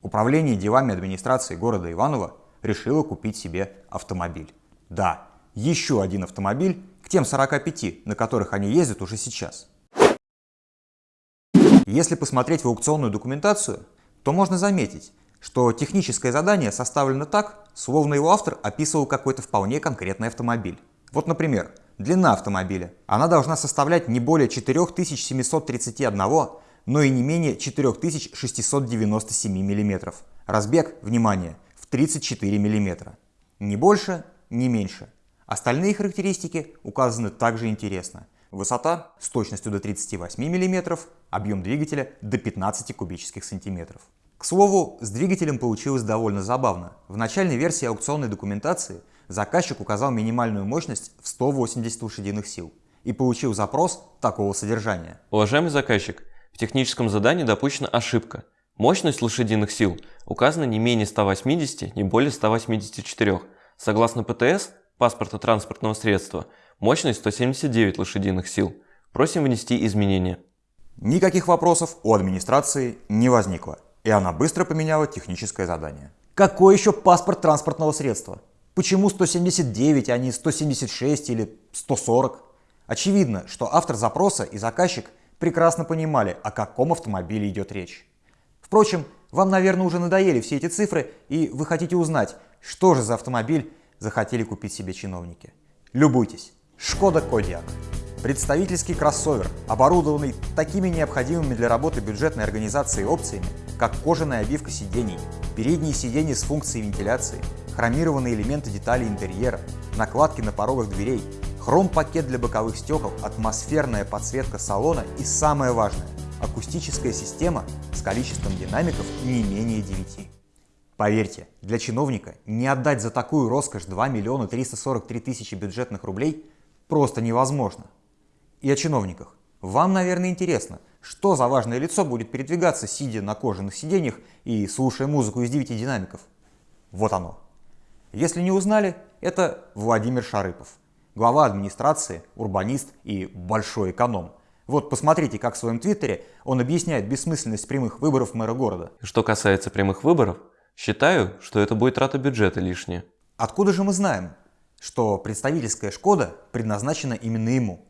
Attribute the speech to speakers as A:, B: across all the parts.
A: Управление делами администрации города Иваново решило купить себе автомобиль. Да, еще один автомобиль к тем 45, на которых они ездят уже сейчас. Если посмотреть в аукционную документацию, то можно заметить, что техническое задание составлено так, словно его автор описывал какой-то вполне конкретный автомобиль. Вот, например, длина автомобиля. Она должна составлять не более 4731 но и не менее 4697 мм. Разбег, внимание, в 34 мм. Не больше, не меньше. Остальные характеристики указаны также интересно. Высота с точностью до 38 мм, объем двигателя до 15 кубических сантиметров. К слову, с двигателем получилось довольно забавно. В начальной версии аукционной документации заказчик указал минимальную мощность в 180 лошадиных сил и получил запрос такого содержания.
B: Уважаемый заказчик, в техническом задании допущена ошибка. Мощность лошадиных сил указана не менее 180, не более 184. Согласно ПТС, паспорта транспортного средства, мощность 179 лошадиных сил. Просим внести изменения.
A: Никаких вопросов у администрации не возникло, и она быстро поменяла техническое задание. Какой еще паспорт транспортного средства? Почему 179, а не 176 или 140? Очевидно, что автор запроса и заказчик прекрасно понимали, о каком автомобиле идет речь. Впрочем, вам, наверное, уже надоели все эти цифры, и вы хотите узнать, что же за автомобиль захотели купить себе чиновники. Любуйтесь. Шкода Кодиак. Представительский кроссовер, оборудованный такими необходимыми для работы бюджетной организации опциями, как кожаная обивка сидений, передние сиденья с функцией вентиляции, хромированные элементы деталей интерьера, накладки на порогах дверей, Хром-пакет для боковых стекол, атмосферная подсветка салона и самое важное – акустическая система с количеством динамиков не менее 9. Поверьте, для чиновника не отдать за такую роскошь 2 миллиона 343 тысячи бюджетных рублей просто невозможно. И о чиновниках. Вам, наверное, интересно, что за важное лицо будет передвигаться, сидя на кожаных сиденьях и слушая музыку из 9 динамиков? Вот оно. Если не узнали, это Владимир Шарыпов – глава администрации, урбанист и большой эконом. Вот посмотрите, как в своем твиттере он объясняет бессмысленность прямых выборов мэра города.
B: Что касается прямых выборов, считаю, что это будет трата бюджета лишняя.
A: Откуда же мы знаем, что представительская «Шкода» предназначена именно ему?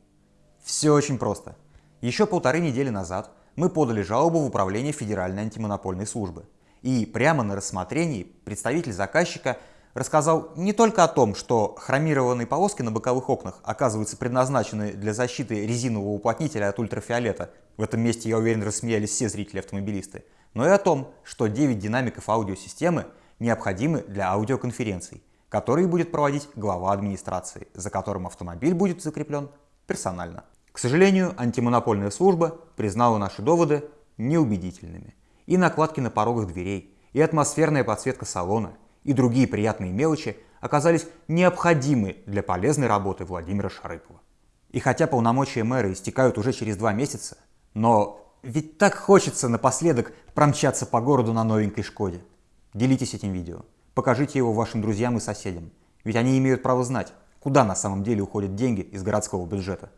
A: Все очень просто. Еще полторы недели назад мы подали жалобу в Управление Федеральной антимонопольной службы. И прямо на рассмотрении представитель заказчика – рассказал не только о том, что хромированные полоски на боковых окнах оказываются предназначены для защиты резинового уплотнителя от ультрафиолета, в этом месте, я уверен, рассмеялись все зрители-автомобилисты, но и о том, что 9 динамиков аудиосистемы необходимы для аудиоконференций, которые будет проводить глава администрации, за которым автомобиль будет закреплен персонально. К сожалению, антимонопольная служба признала наши доводы неубедительными. И накладки на порогах дверей, и атмосферная подсветка салона – и другие приятные мелочи оказались необходимы для полезной работы Владимира Шарыпова. И хотя полномочия мэра истекают уже через два месяца, но ведь так хочется напоследок промчаться по городу на новенькой «Шкоде». Делитесь этим видео, покажите его вашим друзьям и соседям, ведь они имеют право знать, куда на самом деле уходят деньги из городского бюджета.